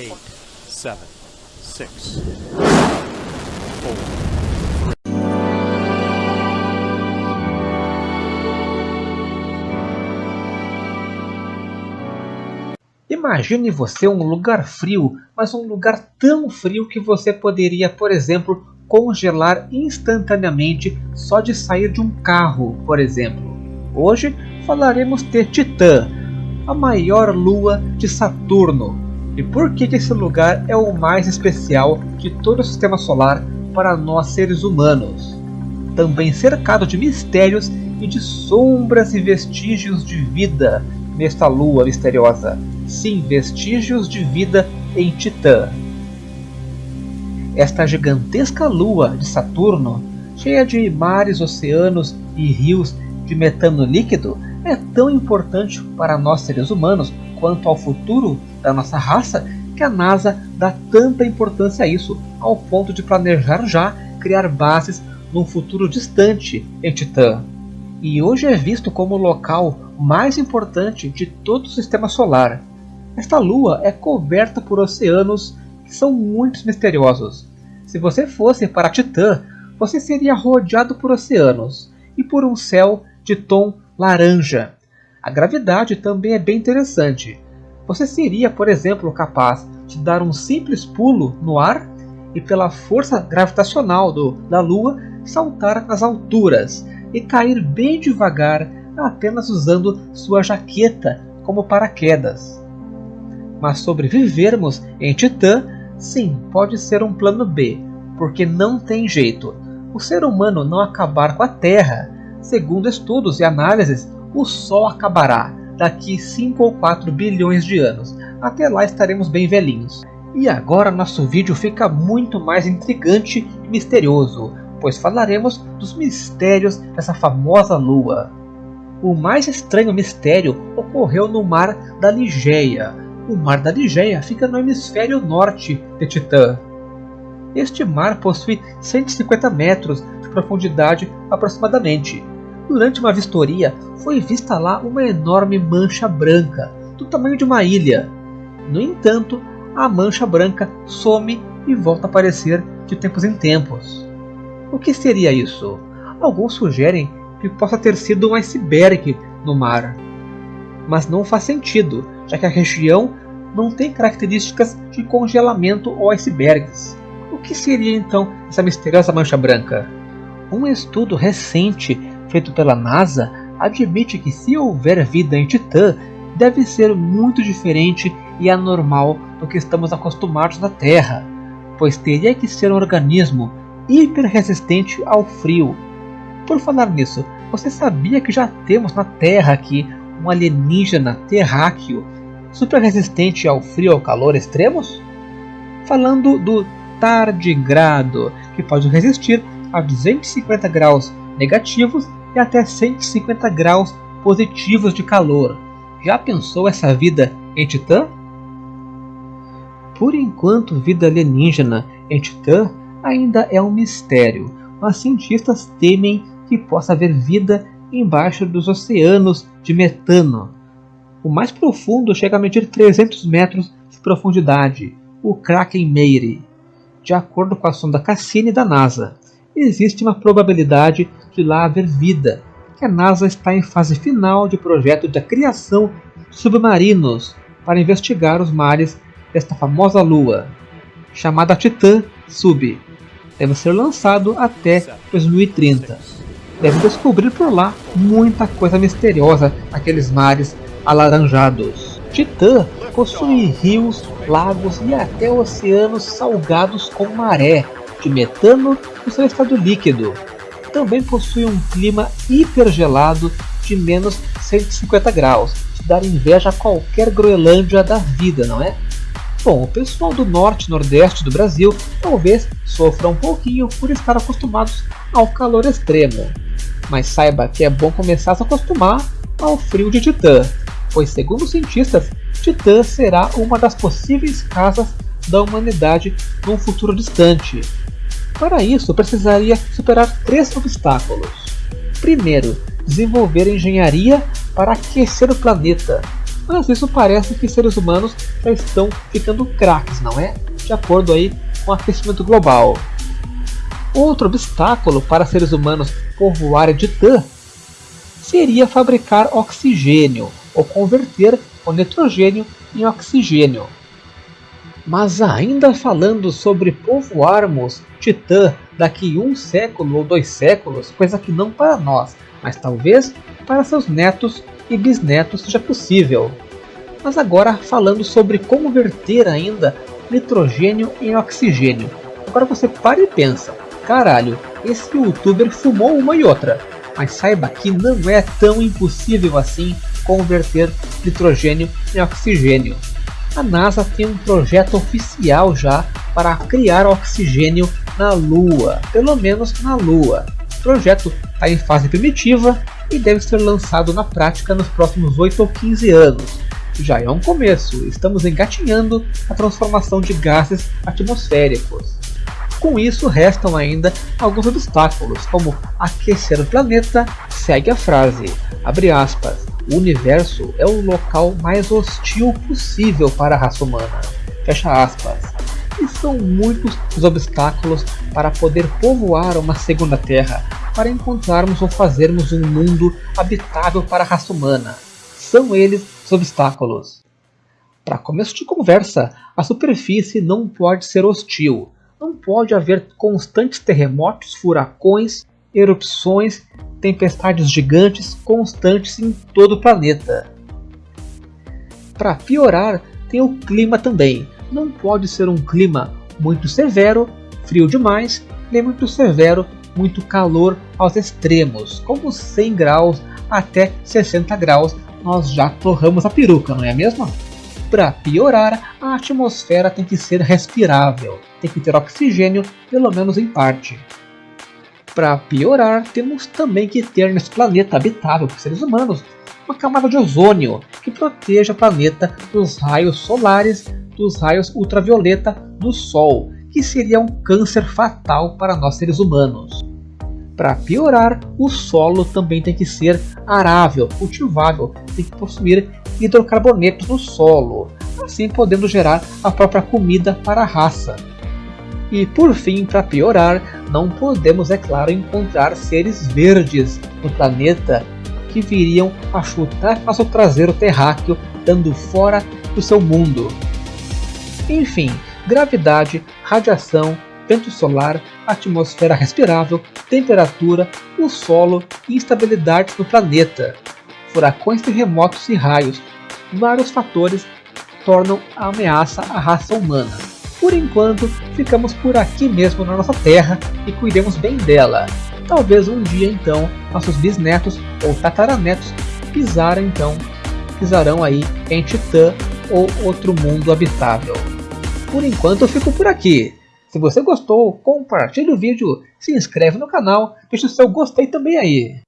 eight, seven, six, four. Imagine você um lugar frio, mas um lugar tão frio que você poderia, por exemplo, congelar instantaneamente só de sair de um carro, por exemplo. Hoje falaremos de Titã, a maior lua de Saturno. E por que esse lugar é o mais especial de todo o sistema solar para nós seres humanos? Também cercado de mistérios e de sombras e vestígios de vida nesta lua misteriosa. Sim, vestígios de vida em Titã. Esta gigantesca lua de Saturno, cheia de mares, oceanos e rios de metano líquido, é tão importante para nós seres humanos quanto ao futuro da nossa raça que a NASA dá tanta importância a isso, ao ponto de planejar já criar bases num futuro distante em Titã. E hoje é visto como o local mais importante de todo o sistema solar. Esta lua é coberta por oceanos que são muito misteriosos. Se você fosse para Titã, você seria rodeado por oceanos e por um céu de tom laranja. A gravidade também é bem interessante. Você seria, por exemplo, capaz de dar um simples pulo no ar e, pela força gravitacional do, da Lua, saltar nas alturas e cair bem devagar, apenas usando sua jaqueta como paraquedas. Mas sobrevivermos em Titã, sim, pode ser um plano B, porque não tem jeito. O ser humano não acabar com a Terra Segundo estudos e análises, o Sol acabará daqui 5 ou 4 bilhões de anos. Até lá estaremos bem velhinhos. E agora nosso vídeo fica muito mais intrigante e misterioso, pois falaremos dos mistérios dessa famosa lua. O mais estranho mistério ocorreu no Mar da Ligeia. O Mar da Ligeia fica no hemisfério norte de Titã. Este mar possui 150 metros de profundidade aproximadamente, Durante uma vistoria, foi vista lá uma enorme mancha branca, do tamanho de uma ilha. No entanto, a mancha branca some e volta a aparecer de tempos em tempos. O que seria isso? Alguns sugerem que possa ter sido um iceberg no mar. Mas não faz sentido, já que a região não tem características de congelamento ou icebergs. O que seria então essa misteriosa mancha branca? Um estudo recente feito pela NASA admite que se houver vida em Titã, deve ser muito diferente e anormal do que estamos acostumados na Terra, pois teria que ser um organismo hiper resistente ao frio. Por falar nisso, você sabia que já temos na Terra aqui um alienígena terráqueo super resistente ao frio e ao calor extremos? Falando do tardigrado, que pode resistir a 250 graus negativos e até 150 graus positivos de calor. Já pensou essa vida em Titã? Por enquanto, vida alienígena em Titã ainda é um mistério, mas cientistas temem que possa haver vida embaixo dos oceanos de metano. O mais profundo chega a medir 300 metros de profundidade, o Kraken Mare, de acordo com a sonda Cassini da NASA existe uma probabilidade de lá haver vida, que a NASA está em fase final de projeto de criação de submarinos para investigar os mares desta famosa lua, chamada Titã Sub. Deve ser lançado até 2030. Deve descobrir por lá muita coisa misteriosa naqueles mares alaranjados. Titã possui rios, lagos e até oceanos salgados com maré, de metano no seu estado líquido. Também possui um clima hipergelado de menos 150 graus, de dar inveja a qualquer Groenlândia da vida, não é? Bom, o pessoal do norte e nordeste do Brasil talvez sofra um pouquinho por estar acostumados ao calor extremo. Mas saiba que é bom começar a se acostumar ao frio de Titã, pois segundo os cientistas, Titã será uma das possíveis casas da humanidade num futuro distante. Para isso, precisaria superar três obstáculos. Primeiro, desenvolver engenharia para aquecer o planeta. mas isso parece que seres humanos já estão ficando craques, não é? De acordo aí com o aquecimento global. Outro obstáculo para seres humanos povoarem Titã seria fabricar oxigênio ou converter o nitrogênio em oxigênio. Mas ainda falando sobre povoarmos Titã daqui um século ou dois séculos, coisa que não para nós, mas talvez para seus netos e bisnetos seja possível. Mas agora falando sobre converter ainda nitrogênio em oxigênio. Agora você para e pensa, caralho, esse youtuber fumou uma e outra. Mas saiba que não é tão impossível assim converter nitrogênio em oxigênio. A NASA tem um projeto oficial já para criar oxigênio na Lua, pelo menos na Lua. O projeto está em fase primitiva e deve ser lançado na prática nos próximos 8 ou 15 anos. Já é um começo, estamos engatinhando a transformação de gases atmosféricos. Com isso, restam ainda alguns obstáculos, como aquecer o planeta, segue a frase, abre aspas, o universo é o local mais hostil possível para a raça humana, fecha aspas. E são muitos os obstáculos para poder povoar uma segunda Terra, para encontrarmos ou fazermos um mundo habitável para a raça humana. São eles os obstáculos. Para começo de conversa, a superfície não pode ser hostil. Não pode haver constantes terremotos, furacões, erupções, tempestades gigantes constantes em todo o planeta. Para piorar, tem o clima também. Não pode ser um clima muito severo, frio demais, nem muito severo, muito calor aos extremos, como 100 graus até 60 graus, nós já torramos a peruca, não é mesmo? Para piorar, a atmosfera tem que ser respirável, tem que ter oxigênio, pelo menos em parte. Para piorar, temos também que ter nesse planeta habitável por seres humanos uma camada de ozônio que proteja o planeta dos raios solares, dos raios ultravioleta do Sol, que seria um câncer fatal para nós seres humanos. Para piorar, o solo também tem que ser arável, cultivável, tem que possuir hidrocarbonetos no solo, assim podendo gerar a própria comida para a raça. E por fim, para piorar, não podemos, é claro, encontrar seres verdes no planeta que viriam a chutar nosso traseiro terráqueo, dando fora do seu mundo. Enfim, gravidade, radiação, vento solar, atmosfera respirável, temperatura, o solo e instabilidades no planeta, furacões, terremotos e raios, vários fatores tornam a ameaça à raça humana. Por enquanto, ficamos por aqui mesmo na nossa Terra e cuidemos bem dela. Talvez um dia então nossos bisnetos ou tataranetos pisarem então pisarão aí em Titã ou outro mundo habitável. Por enquanto eu fico por aqui. Se você gostou, compartilhe o vídeo, se inscreve no canal, deixe o seu gostei também aí.